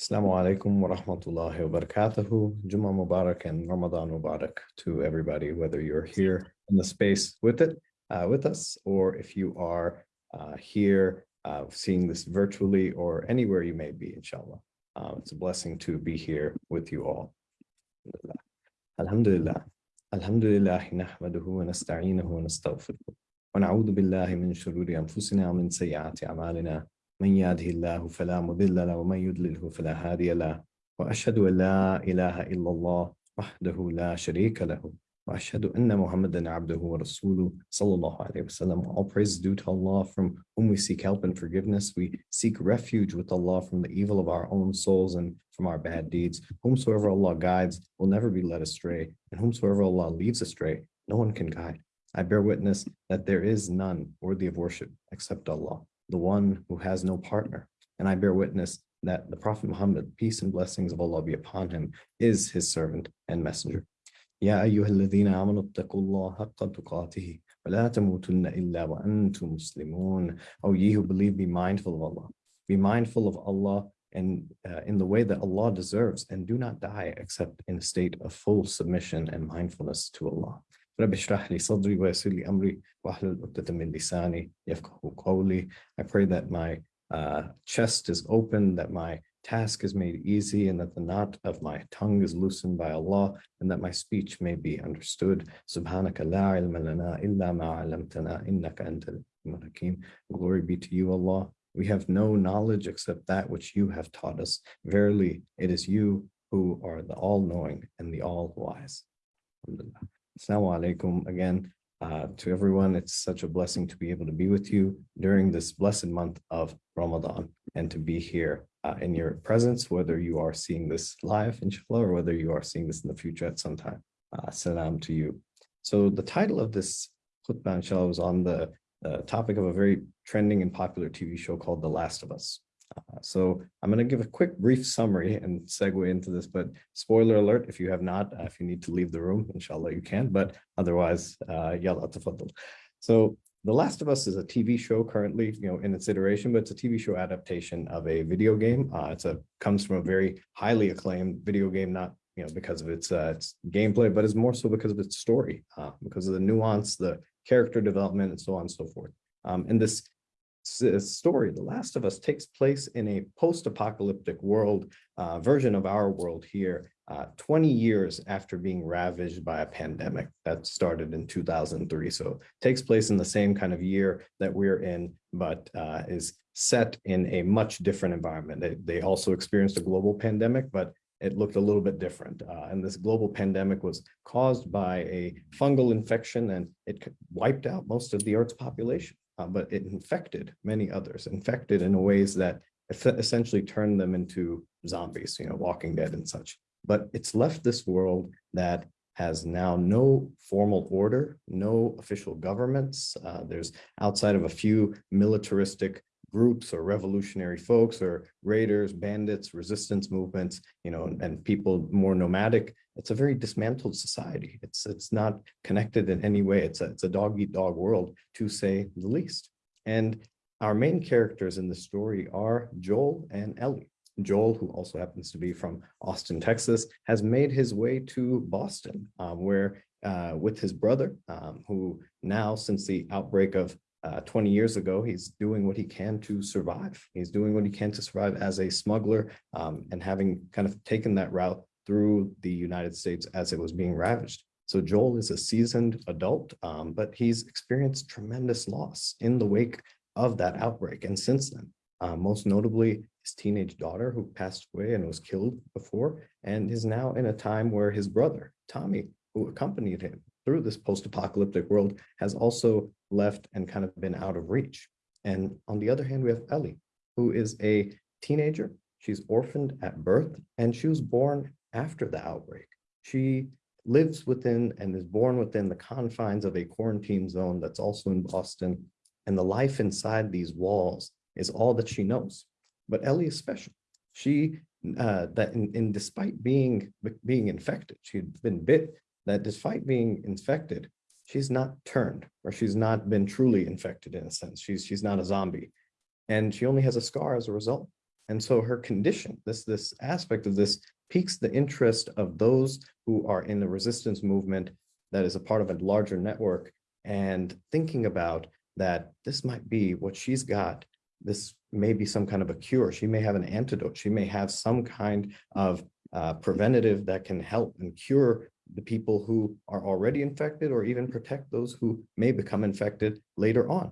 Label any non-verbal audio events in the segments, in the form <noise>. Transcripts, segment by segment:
Assalamu alaikum wa rahmatullahi wa barakatuhu. Jummah Mubarak and Ramadan Mubarak to everybody, whether you're here in the space with it, uh, with us, or if you are uh, here uh, seeing this virtually or anywhere you may be, inshallah. Uh, it's a blessing to be here with you all. Alhamdulillah. Alhamdulillah, nahmaduhu wa nasta'inuhu wa nastaghfiruh. ونعوذ بالله من شرور أنفسنا ومن سيئات أعمالنا من يهده الله فلا مضل له ومن يضلله فلا هادي له وأشهد أن لا إله إلا الله وحده لا شريك له وأشهد أن محمدا عبده ورسوله صلى الله عليه وسلم All praise due to Allah from whom we seek help and forgiveness. We seek refuge with Allah from the evil of our own souls and from our bad deeds. Whomsoever Allah guides will never be led astray, and whomsoever Allah leaves astray, no one can guide. I bear witness that there is none worthy of worship except Allah the one who has no partner. And I bear witness that the Prophet Muhammad, peace and blessings of Allah be upon him, is his servant and messenger. يا أيها الذين آمنوا اتقوا الله حق تقاته ولا تموتن إلا وأنتم مسلمون. O ye who believe, be mindful of Allah. Be mindful of Allah and uh, in the way that Allah deserves, and do not die except in a state of full submission and mindfulness to Allah. رب اشرح لي صدري ويسر لي أمري واحلل عقدة من لساني يفقهوا قولي. I pray that my uh, chest is open, that my task is made easy, and that the knot of my tongue is loosened by Allah, and that my speech may be understood. Subhanaka la ilma lana illa ma alamtana innaka antal hakim. Glory be to you, Allah. We have no knowledge except that which you have taught us. Verily, it is you who are the all-knowing and the all-wise. Assalamu alaikum again uh, to everyone. It's such a blessing to be able to be with you during this blessed month of Ramadan and to be here uh, in your presence, whether you are seeing this live, inshallah, or whether you are seeing this in the future at some time. Uh, salam to you. So the title of this khutbah, inshallah, was on the uh, topic of a very trending and popular TV show called The Last of Us. Uh, so I'm going to give a quick brief summary and segue into this, but spoiler alert, if you have not, uh, if you need to leave the room, inshallah you can, but otherwise, uh, yalla tafaddal. So The Last of Us is a TV show currently, you know, in its iteration, but it's a TV show adaptation of a video game. Uh, it's a comes from a very highly acclaimed video game, not you know because of its uh, its gameplay, but it's more so because of its story, uh, because of the nuance, the character development, and so on and so forth. Um, and this story, The Last of Us, takes place in a post-apocalyptic world uh, version of our world here, uh, 20 years after being ravaged by a pandemic that started in 2003. So takes place in the same kind of year that we're in, but uh, is set in a much different environment. They, they also experienced a global pandemic, but it looked a little bit different. Uh, and this global pandemic was caused by a fungal infection and it wiped out most of the Earth's population uh, but it infected many others, infected in ways that essentially turned them into zombies, you know, walking dead and such. But it's left this world that has now no formal order, no official governments. Uh, there's outside of a few militaristic groups or revolutionary folks or raiders, bandits, resistance movements, you know, and, and people more nomadic. It's a very dismantled society. It's it's not connected in any way. It's a, it's a dog eat dog world to say the least. And our main characters in the story are Joel and Ellie. Joel, who also happens to be from Austin, Texas, has made his way to Boston, um, where uh, with his brother, um, who now, since the outbreak of uh, 20 years ago, he's doing what he can to survive. He's doing what he can to survive as a smuggler um, and having kind of taken that route through the United States as it was being ravaged. So Joel is a seasoned adult, um, but he's experienced tremendous loss in the wake of that outbreak. And since then, uh, most notably his teenage daughter who passed away and was killed before, and is now in a time where his brother, Tommy, who accompanied him through this post-apocalyptic world has also left and kind of been out of reach. And on the other hand, we have Ellie, who is a teenager. She's orphaned at birth and she was born after the outbreak. She lives within and is born within the confines of a quarantine zone that's also in Boston. And the life inside these walls is all that she knows. But Ellie is special. She, uh, that in, in despite being, being infected, she'd been bit that despite being infected, she's not turned or she's not been truly infected in a sense. She's, she's not a zombie and she only has a scar as a result. And so her condition, this, this aspect of this piques the interest of those who are in the resistance movement that is a part of a larger network and thinking about that this might be what she's got. This may be some kind of a cure. She may have an antidote. She may have some kind of uh, preventative that can help and cure the people who are already infected or even protect those who may become infected later on.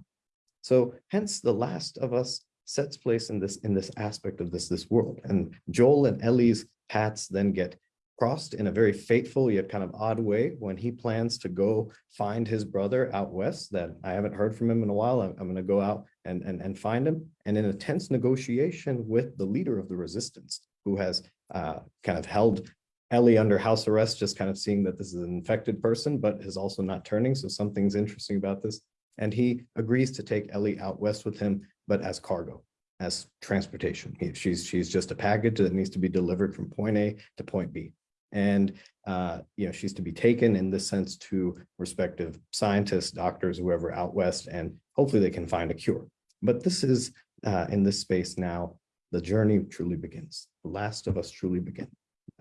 So hence the last of us sets place in this in this aspect of this this world and Joel and Ellie's paths then get crossed in a very fateful yet kind of odd way when he plans to go find his brother out west that I haven't heard from him in a while. I'm, I'm going to go out and, and, and find him. And in a tense negotiation with the leader of the resistance, who has uh, kind of held Ellie under house arrest, just kind of seeing that this is an infected person, but is also not turning. So something's interesting about this. And he agrees to take Ellie out west with him, but as cargo as transportation. She's she's just a package that needs to be delivered from point A to point B. And uh, you know, she's to be taken in this sense to respective scientists, doctors, whoever out west, and hopefully they can find a cure. But this is uh, in this space now, the journey truly begins. The last of us truly begin.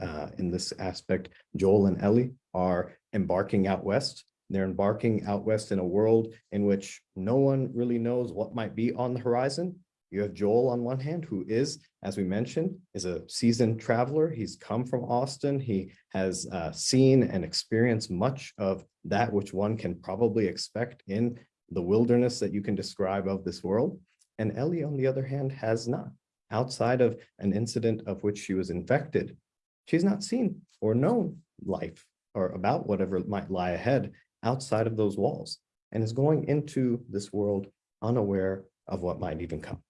Uh, in this aspect, Joel and Ellie are embarking out west. They're embarking out west in a world in which no one really knows what might be on the horizon, you have Joel on one hand, who is, as we mentioned, is a seasoned traveler. He's come from Austin. He has uh, seen and experienced much of that which one can probably expect in the wilderness that you can describe of this world. And Ellie, on the other hand, has not. Outside of an incident of which she was infected, she's not seen or known life or about whatever might lie ahead outside of those walls and is going into this world unaware of what might even come.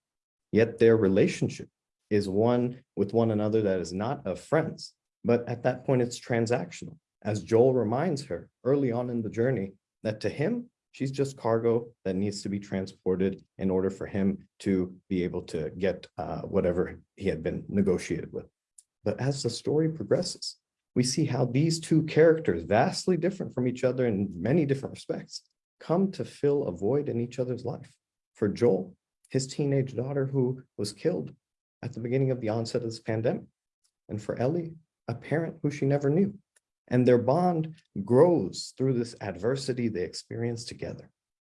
Yet their relationship is one with one another that is not of friends, but at that point it's transactional. As Joel reminds her early on in the journey that to him, she's just cargo that needs to be transported in order for him to be able to get uh, whatever he had been negotiated with. But as the story progresses, we see how these two characters, vastly different from each other in many different respects, come to fill a void in each other's life. For Joel, his teenage daughter who was killed at the beginning of the onset of this pandemic. And for Ellie, a parent who she never knew. And their bond grows through this adversity they experience together.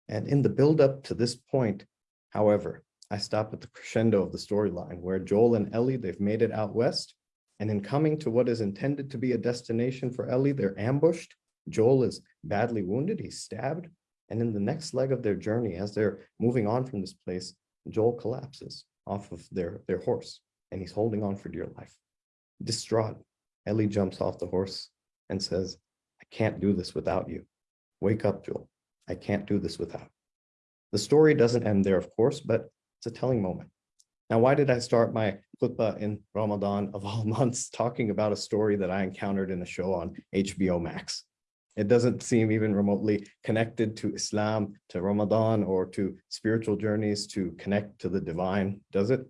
And in the buildup to this point, however, I stop at the crescendo of the storyline where Joel and Ellie, they've made it out west. And in coming to what is intended to be a destination for Ellie, they're ambushed. Joel is badly wounded, he's stabbed. And in the next leg of their journey, as they're moving on from this place, Joel collapses off of their, their horse and he's holding on for dear life. Distraught, Ellie jumps off the horse and says, I can't do this without you. Wake up, Joel. I can't do this without. The story doesn't end there, of course, but it's a telling moment. Now, why did I start my khutbah in Ramadan of all <laughs> months talking about a story that I encountered in a show on HBO Max? It doesn't seem even remotely connected to Islam, to Ramadan, or to spiritual journeys to connect to the divine, does it?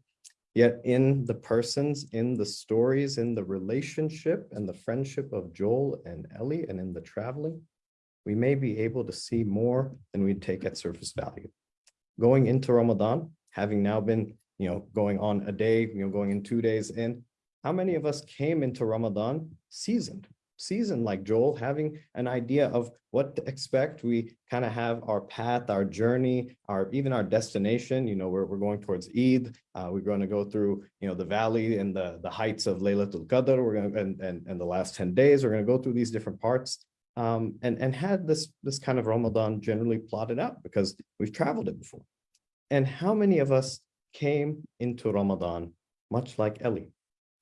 Yet in the persons, in the stories, in the relationship and the friendship of Joel and Ellie, and in the traveling, we may be able to see more than we'd take at surface value. Going into Ramadan, having now been, you know, going on a day, you know, going in two days in, how many of us came into Ramadan seasoned, seasoned like Joel, having an idea of what to expect. We kind of have our path, our journey, our even our destination. You know, we're, we're going towards Eid. Uh, we're going to go through, you know, the valley and the, the heights of Laylatul Qadr. We're going to, and, and, and the last 10 days, we're going to go through these different parts. Um, and, and had this, this kind of Ramadan generally plotted out because we've traveled it before. And how many of us came into Ramadan, much like Ellie,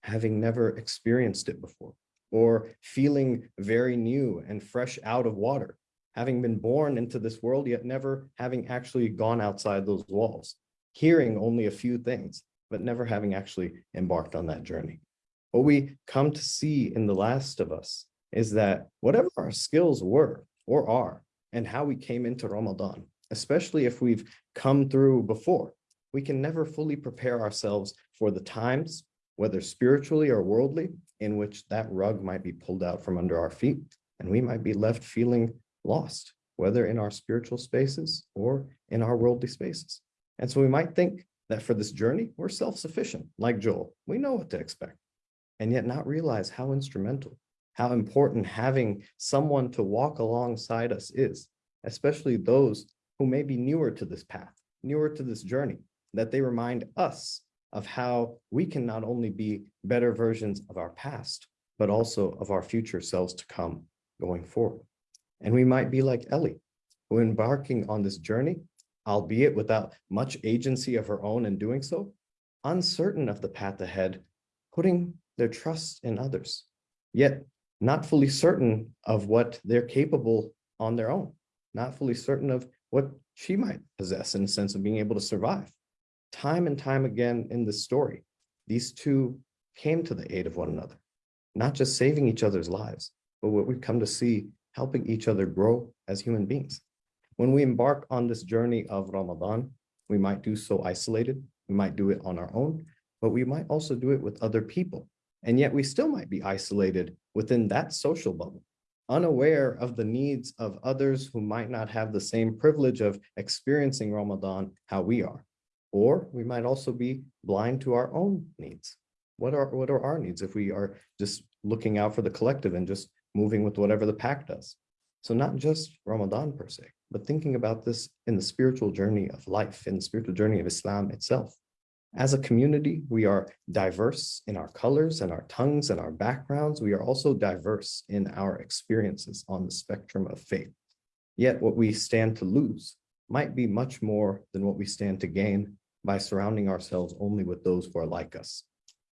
having never experienced it before? or feeling very new and fresh out of water, having been born into this world, yet never having actually gone outside those walls, hearing only a few things, but never having actually embarked on that journey. What we come to see in the last of us is that whatever our skills were or are, and how we came into Ramadan, especially if we've come through before, we can never fully prepare ourselves for the times, whether spiritually or worldly, in which that rug might be pulled out from under our feet and we might be left feeling lost, whether in our spiritual spaces or in our worldly spaces. And so we might think that for this journey, we're self-sufficient, like Joel. We know what to expect, and yet not realize how instrumental, how important having someone to walk alongside us is, especially those who may be newer to this path, newer to this journey, that they remind us of how we can not only be better versions of our past, but also of our future selves to come going forward. And we might be like Ellie, who embarking on this journey, albeit without much agency of her own in doing so, uncertain of the path ahead, putting their trust in others, yet not fully certain of what they're capable on their own, not fully certain of what she might possess in the sense of being able to survive. Time and time again in this story, these two came to the aid of one another, not just saving each other's lives, but what we've come to see helping each other grow as human beings. When we embark on this journey of Ramadan, we might do so isolated, we might do it on our own, but we might also do it with other people. And yet we still might be isolated within that social bubble, unaware of the needs of others who might not have the same privilege of experiencing Ramadan how we are. Or we might also be blind to our own needs. What are, what are our needs if we are just looking out for the collective and just moving with whatever the pack does? So not just Ramadan per se, but thinking about this in the spiritual journey of life, in the spiritual journey of Islam itself. As a community, we are diverse in our colors and our tongues and our backgrounds. We are also diverse in our experiences on the spectrum of faith. Yet what we stand to lose might be much more than what we stand to gain by surrounding ourselves only with those who are like us.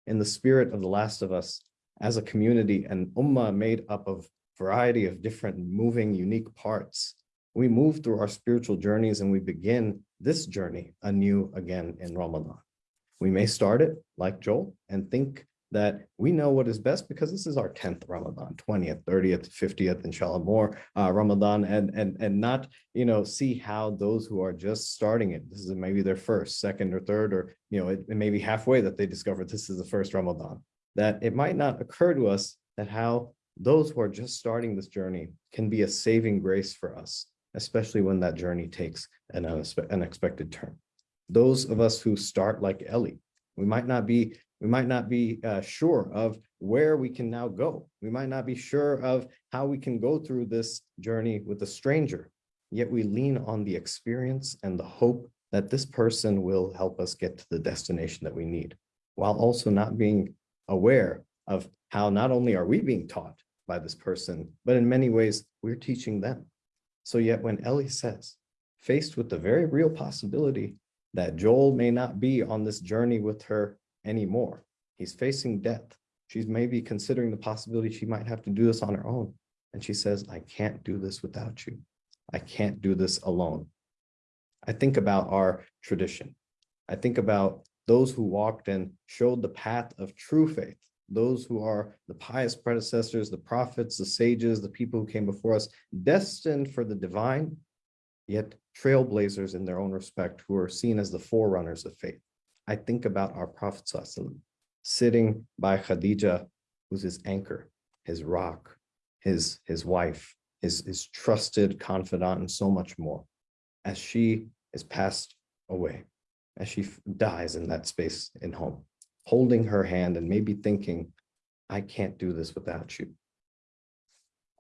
In the spirit of the last of us, as a community and ummah made up of variety of different moving, unique parts, we move through our spiritual journeys and we begin this journey anew again in Ramadan. We may start it like Joel and think that we know what is best because this is our 10th Ramadan, 20th, 30th, 50th, inshallah, more uh, Ramadan, and, and, and not, you know, see how those who are just starting it, this is maybe their first, second, or third, or, you know, it, it may be halfway that they discover this is the first Ramadan, that it might not occur to us that how those who are just starting this journey can be a saving grace for us, especially when that journey takes an unexpected turn. Those of us who start like Ellie, we might not be we might not be uh, sure of where we can now go. We might not be sure of how we can go through this journey with a stranger, yet we lean on the experience and the hope that this person will help us get to the destination that we need, while also not being aware of how not only are we being taught by this person, but in many ways we're teaching them. So yet when Ellie says, faced with the very real possibility that Joel may not be on this journey with her anymore. He's facing death. She's maybe considering the possibility she might have to do this on her own. And she says, I can't do this without you. I can't do this alone. I think about our tradition. I think about those who walked and showed the path of true faith, those who are the pious predecessors, the prophets, the sages, the people who came before us, destined for the divine, yet trailblazers in their own respect who are seen as the forerunners of faith. I think about our Prophet sitting by Khadija, who's his anchor, his rock, his, his wife, his, his trusted confidant, and so much more, as she is passed away, as she dies in that space in home, holding her hand and maybe thinking, I can't do this without you.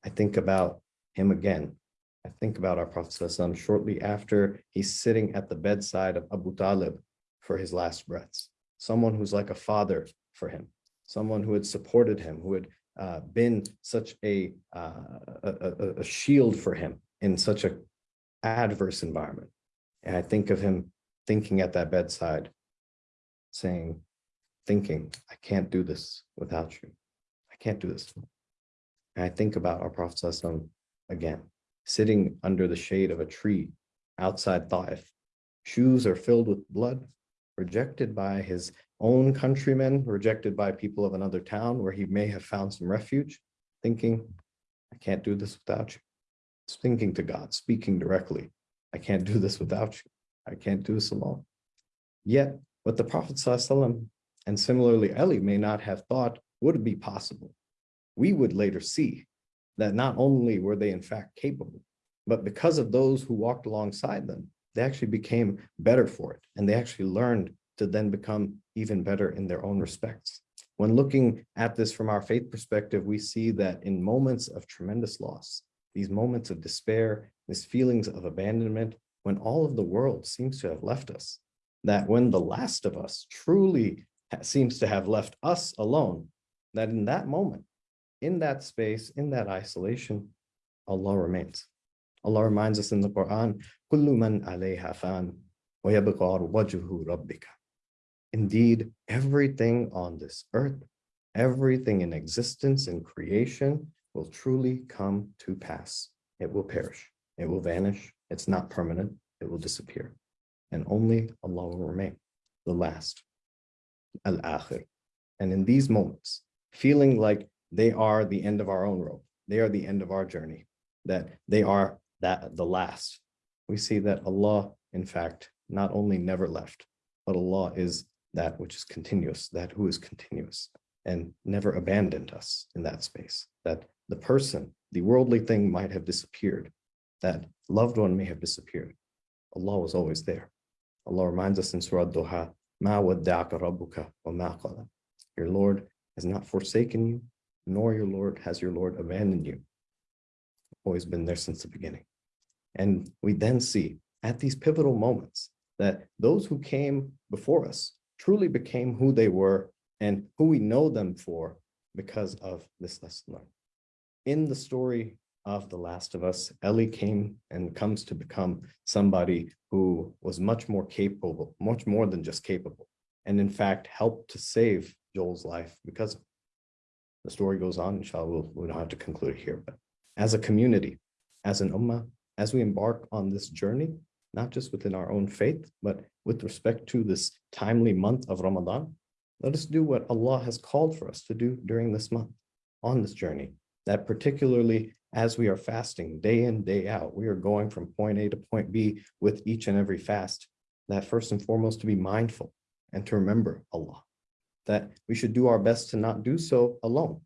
I think about him again, I think about our Prophet shortly after he's sitting at the bedside of Abu Talib for his last breaths, someone who's like a father for him, someone who had supported him, who had uh, been such a, uh, a, a shield for him in such a adverse environment. And I think of him thinking at that bedside, saying, thinking, I can't do this without you. I can't do this. And I think about our Prophet again, sitting under the shade of a tree outside Taif. Shoes are filled with blood, rejected by his own countrymen, rejected by people of another town where he may have found some refuge, thinking, I can't do this without you. Thinking to God, speaking directly, I can't do this without you. I can't do this alone. Yet, what the Prophet and similarly Ellie may not have thought would be possible, we would later see that not only were they in fact capable, but because of those who walked alongside them, they actually became better for it. And they actually learned to then become even better in their own respects. When looking at this from our faith perspective, we see that in moments of tremendous loss, these moments of despair, these feelings of abandonment, when all of the world seems to have left us, that when the last of us truly seems to have left us alone, that in that moment, in that space, in that isolation, Allah remains. Allah reminds us in the Quran, Kullu man fan, wajhu rabbika. Indeed, everything on this earth, everything in existence and creation will truly come to pass. It will perish. It will vanish. It's not permanent. It will disappear. And only Allah will remain, the last, al-akhir. And in these moments, feeling like they are the end of our own rope, they are the end of our journey, that they are that the last. We see that Allah, in fact, not only never left, but Allah is that which is continuous, that who is continuous and never abandoned us in that space, that the person, the worldly thing might have disappeared, that loved one may have disappeared. Allah was always there. Allah reminds us in Surah Duha, Ma rabbuka wa ma Your Lord has not forsaken you, nor your Lord has your Lord abandoned you. Always been there since the beginning. And we then see at these pivotal moments that those who came before us truly became who they were and who we know them for because of this lesson learned. In the story of The Last of Us, Ellie came and comes to become somebody who was much more capable, much more than just capable, and in fact helped to save Joel's life because the story goes on, inshallah, we'll, we don't have to conclude here, but as a community, as an ummah, as we embark on this journey, not just within our own faith, but with respect to this timely month of Ramadan, let us do what Allah has called for us to do during this month on this journey. That particularly as we are fasting day in, day out, we are going from point A to point B with each and every fast, that first and foremost to be mindful and to remember Allah, that we should do our best to not do so alone.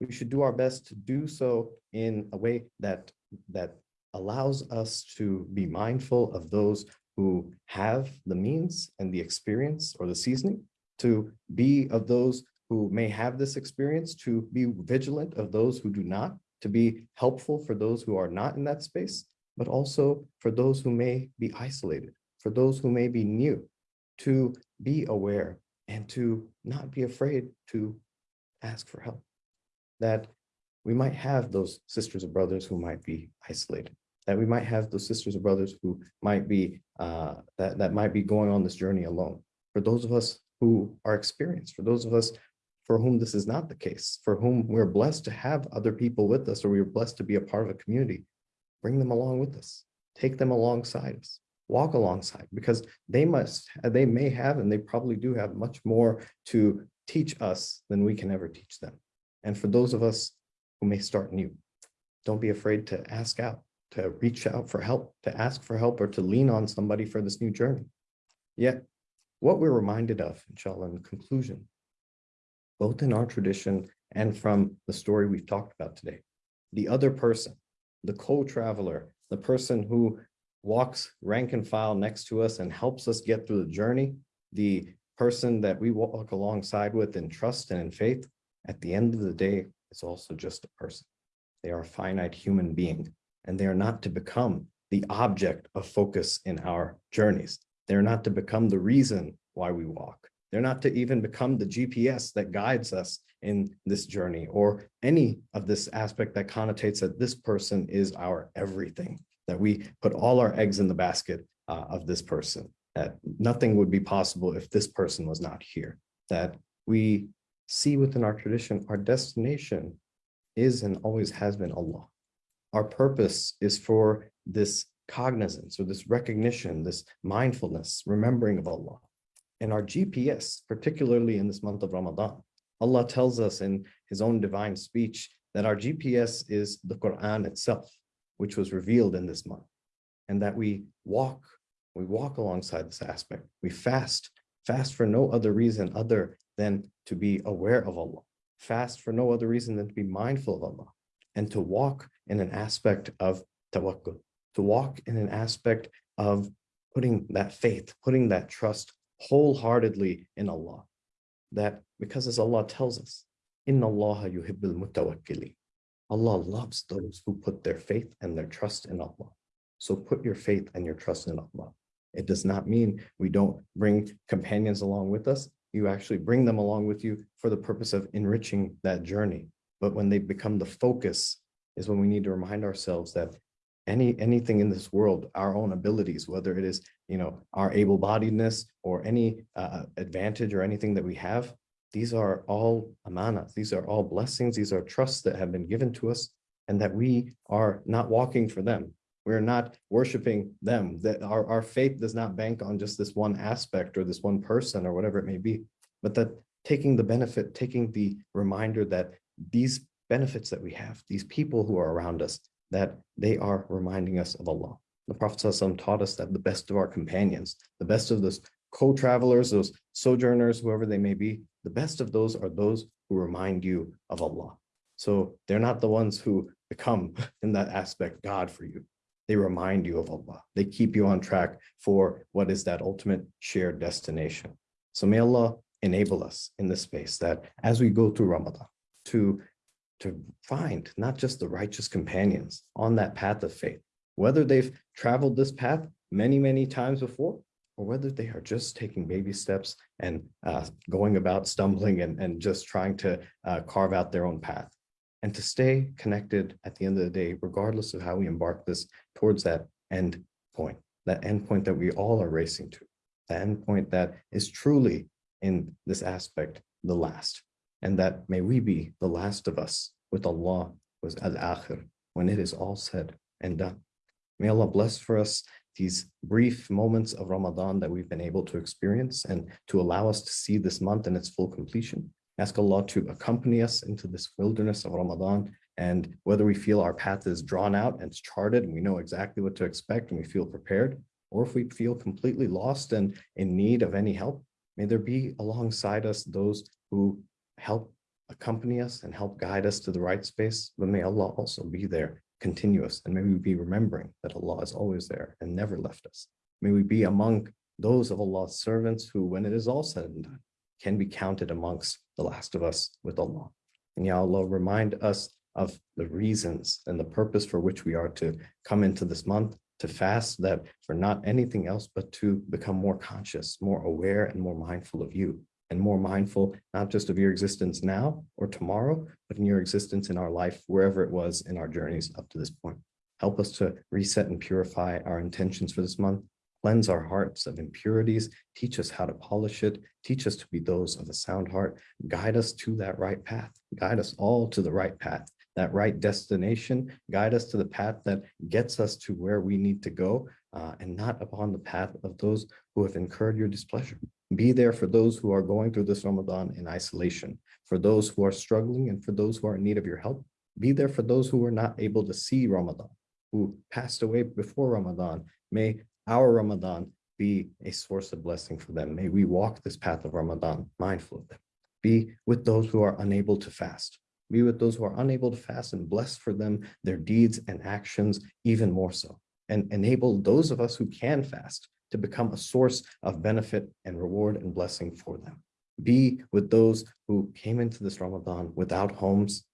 We should do our best to do so in a way that, that allows us to be mindful of those who have the means and the experience or the seasoning to be of those who may have this experience, to be vigilant of those who do not, to be helpful for those who are not in that space, but also for those who may be isolated, for those who may be new, to be aware and to not be afraid to ask for help. That we might have those sisters or brothers who might be isolated, that we might have those sisters or brothers who might be uh, that, that might be going on this journey alone. For those of us who are experienced, for those of us for whom this is not the case, for whom we're blessed to have other people with us, or we're blessed to be a part of a community, bring them along with us, take them alongside us, walk alongside, because they must, they may have, and they probably do have much more to teach us than we can ever teach them. And for those of us who may start new, don't be afraid to ask out, to reach out for help, to ask for help, or to lean on somebody for this new journey. Yet, what we're reminded of, inshallah, in conclusion, both in our tradition and from the story we've talked about today, the other person, the co-traveler, the person who walks rank and file next to us and helps us get through the journey, the person that we walk alongside with in trust and in faith, at the end of the day, it's also just a person. They are a finite human being and they are not to become the object of focus in our journeys. They're not to become the reason why we walk. They're not to even become the GPS that guides us in this journey or any of this aspect that connotates that this person is our everything, that we put all our eggs in the basket uh, of this person, that nothing would be possible if this person was not here, that we see within our tradition, our destination is and always has been Allah. Our purpose is for this cognizance or this recognition, this mindfulness, remembering of Allah. And our GPS, particularly in this month of Ramadan, Allah tells us in his own divine speech that our GPS is the Quran itself, which was revealed in this month. And that we walk, we walk alongside this aspect. We fast, fast for no other reason other than to be aware of Allah. Fast for no other reason than to be mindful of Allah and to walk in an aspect of tawakkul, to walk in an aspect of putting that faith, putting that trust wholeheartedly in Allah. That because as Allah tells us, Inna Allah yuhibbul mutawakkili. Allah loves those who put their faith and their trust in Allah. So put your faith and your trust in Allah. It does not mean we don't bring companions along with us. You actually bring them along with you for the purpose of enriching that journey. But when they become the focus is when we need to remind ourselves that any anything in this world, our own abilities, whether it is you know our able-bodiedness or any uh, advantage or anything that we have, these are all amanas. These are all blessings. These are trusts that have been given to us, and that we are not walking for them. We're not worshiping them. That our, our faith does not bank on just this one aspect or this one person or whatever it may be, but that taking the benefit, taking the reminder that these benefits that we have, these people who are around us, that they are reminding us of Allah. The Prophet ﷺ taught us that the best of our companions, the best of those co-travelers, those sojourners, whoever they may be, the best of those are those who remind you of Allah. So they're not the ones who become <laughs> in that aspect God for you. They remind you of Allah. They keep you on track for what is that ultimate shared destination. So may Allah enable us in this space that as we go through Ramadan to to find not just the righteous companions on that path of faith, whether they've traveled this path many, many times before, or whether they are just taking baby steps and uh, going about stumbling and, and just trying to uh, carve out their own path. And to stay connected at the end of the day, regardless of how we embark this towards that end point, that end point that we all are racing to, the end point that is truly in this aspect, the last and that may we be the last of us with Allah was al-akhir when it is all said and done. May Allah bless for us these brief moments of Ramadan that we've been able to experience and to allow us to see this month in its full completion. Ask Allah to accompany us into this wilderness of Ramadan and whether we feel our path is drawn out and it's charted and we know exactly what to expect and we feel prepared, or if we feel completely lost and in need of any help, may there be alongside us those who help accompany us and help guide us to the right space, but may Allah also be there, continuous, and may we be remembering that Allah is always there and never left us. May we be among those of Allah's servants who, when it is all said and done, can be counted amongst the last of us with Allah. And Ya Allah, remind us of the reasons and the purpose for which we are to come into this month, to fast that for not anything else, but to become more conscious, more aware, and more mindful of you and more mindful, not just of your existence now or tomorrow, but in your existence in our life, wherever it was in our journeys up to this point. Help us to reset and purify our intentions for this month, cleanse our hearts of impurities, teach us how to polish it, teach us to be those of a sound heart, guide us to that right path, guide us all to the right path, that right destination, guide us to the path that gets us to where we need to go, uh, and not upon the path of those who have incurred your displeasure. Be there for those who are going through this Ramadan in isolation, for those who are struggling and for those who are in need of your help. Be there for those who were not able to see Ramadan, who passed away before Ramadan. May our Ramadan be a source of blessing for them. May we walk this path of Ramadan mindful of them. Be with those who are unable to fast. Be with those who are unable to fast and bless for them their deeds and actions even more so. And enable those of us who can fast to become a source of benefit and reward and blessing for them. Be with those who came into this Ramadan without homes,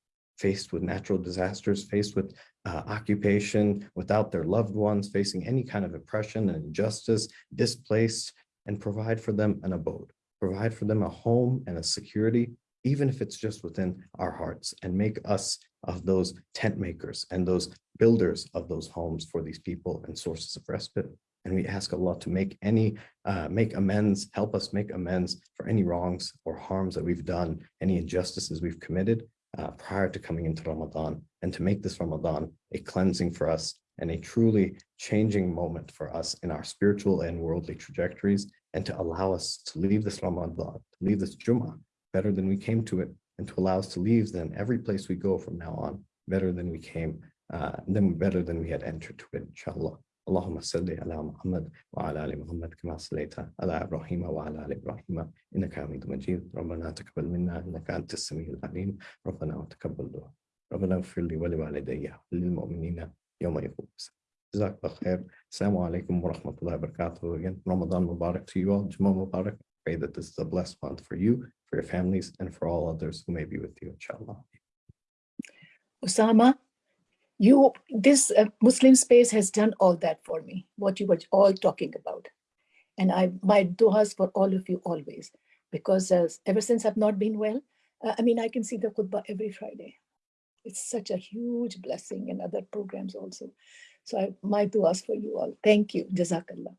faced with natural disasters, faced with uh, occupation, without their loved ones, facing any kind of oppression and injustice, displaced, and provide for them an abode, provide for them a home and a security, even if it's just within our hearts, and make us of those tent makers and those builders of those homes for these people and sources of respite. And we ask Allah to make any, uh, make amends, help us make amends for any wrongs or harms that we've done, any injustices we've committed uh, prior to coming into Ramadan, and to make this Ramadan a cleansing for us and a truly changing moment for us in our spiritual and worldly trajectories, and to allow us to leave this Ramadan, to leave this Jummah better than we came to it, and to allow us to leave then every place we go from now on better than we came, uh, then better than we had entered to it, inshallah. اللهم صل على محمد وعلى ال محمد كما صليت على إبراهيم وعلى ال إبراهيم انك حميد مجيد ربنا تقبل منا انك انت السميع العليم ربنا وتقبل دعاء ربنا اغفر لي ولوالدي وللمؤمنين يوم يقوم Jazakallah khair. Assalamu alaikum wa rahmatullahi wa barakatuh. Again, Ramadan Mubarak to you all. Jummah Mubarak. Pray that this is a blessed month for you, for your families, and for all others who may be with you, inshallah. Osama, you, this uh, Muslim space has done all that for me, what you were all talking about. And I, my du'as for all of you always, because uh, ever since I've not been well, uh, I mean, I can see the khutbah every Friday. It's such a huge blessing and other programs also. So I, my du'as for you all. Thank you. Jazakallah.